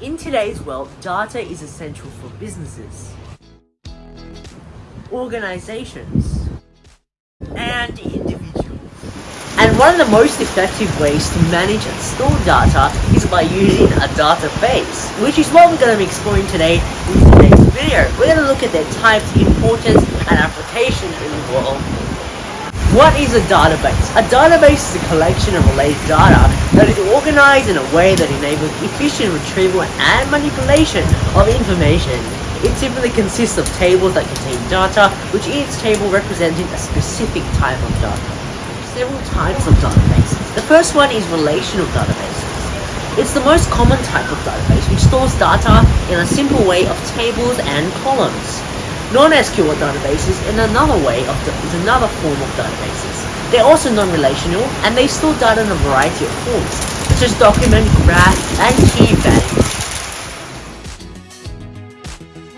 In today's world, data is essential for businesses, organizations, and individuals. And one of the most effective ways to manage and store data is by using a database, which is what we're going to be exploring today in today's video. We're going to look at their types, importance, and application in the world. What is a database? A database is a collection of related data that is organized in a way that enables efficient retrieval and manipulation of information. It typically consists of tables that contain data, which each table representing a specific type of data. Several types of databases. The first one is relational databases. It's the most common type of database which stores data in a simple way of tables and columns. Non-SQL databases in another way of is another form of databases. They're also non-relational and they store data in a variety of forms, such document, graph, and key values.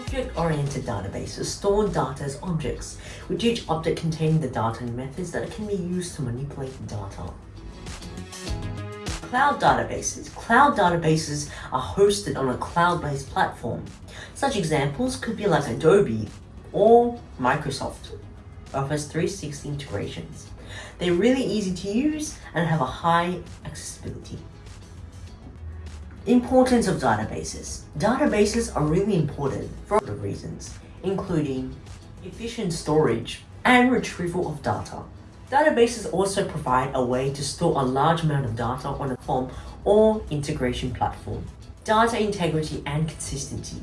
Object-oriented databases store data as objects, with each object containing the data and methods that it can be used to manipulate the data. Cloud databases. Cloud databases are hosted on a cloud-based platform. Such examples could be like Adobe or Microsoft Office 360 integrations. They're really easy to use and have a high accessibility. Importance of databases. Databases are really important for of reasons, including efficient storage and retrieval of data. Databases also provide a way to store a large amount of data on a form or integration platform. Data integrity and consistency.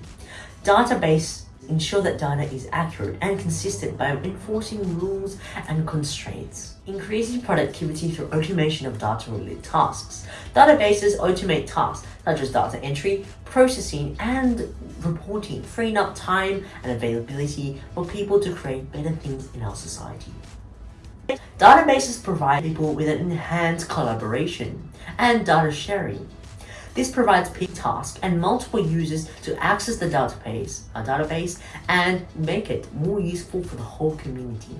Database ensure that data is accurate and consistent by enforcing rules and constraints. Increasing productivity through automation of data-related tasks. Databases automate tasks such as data entry, processing, and reporting, freeing up time and availability for people to create better things in our society. Databases provide people with an enhanced collaboration and data sharing. This provides peak tasks and multiple users to access the database, a database and make it more useful for the whole community.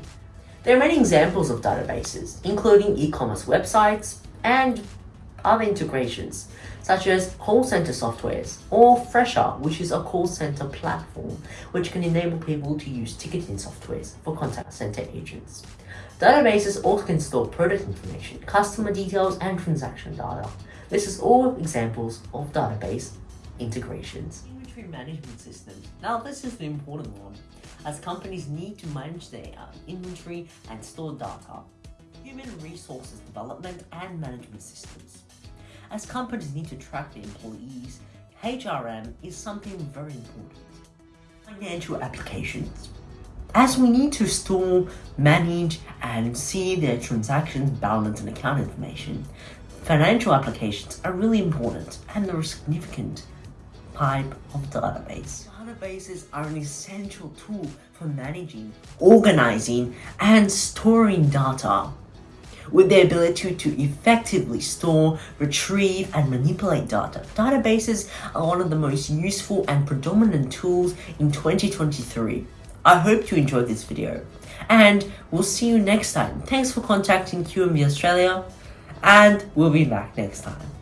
There are many examples of databases, including e-commerce websites and other integrations, such as call center softwares, or Fresha, which is a call center platform, which can enable people to use ticketing softwares for contact center agents. Databases also can store product information, customer details, and transaction data. This is all examples of database integrations. Inventory management systems. Now this is the important one, as companies need to manage their uh, inventory and store data. Human resources development and management systems. As companies need to track their employees, HRM is something very important. Financial applications. As we need to store, manage, and see their transactions, balance, and account information, financial applications are really important and they're a significant type of database. Databases are an essential tool for managing, organizing, and storing data with the ability to effectively store, retrieve, and manipulate data. Databases are one of the most useful and predominant tools in 2023. I hope you enjoyed this video, and we'll see you next time. Thanks for contacting QMB Australia, and we'll be back next time.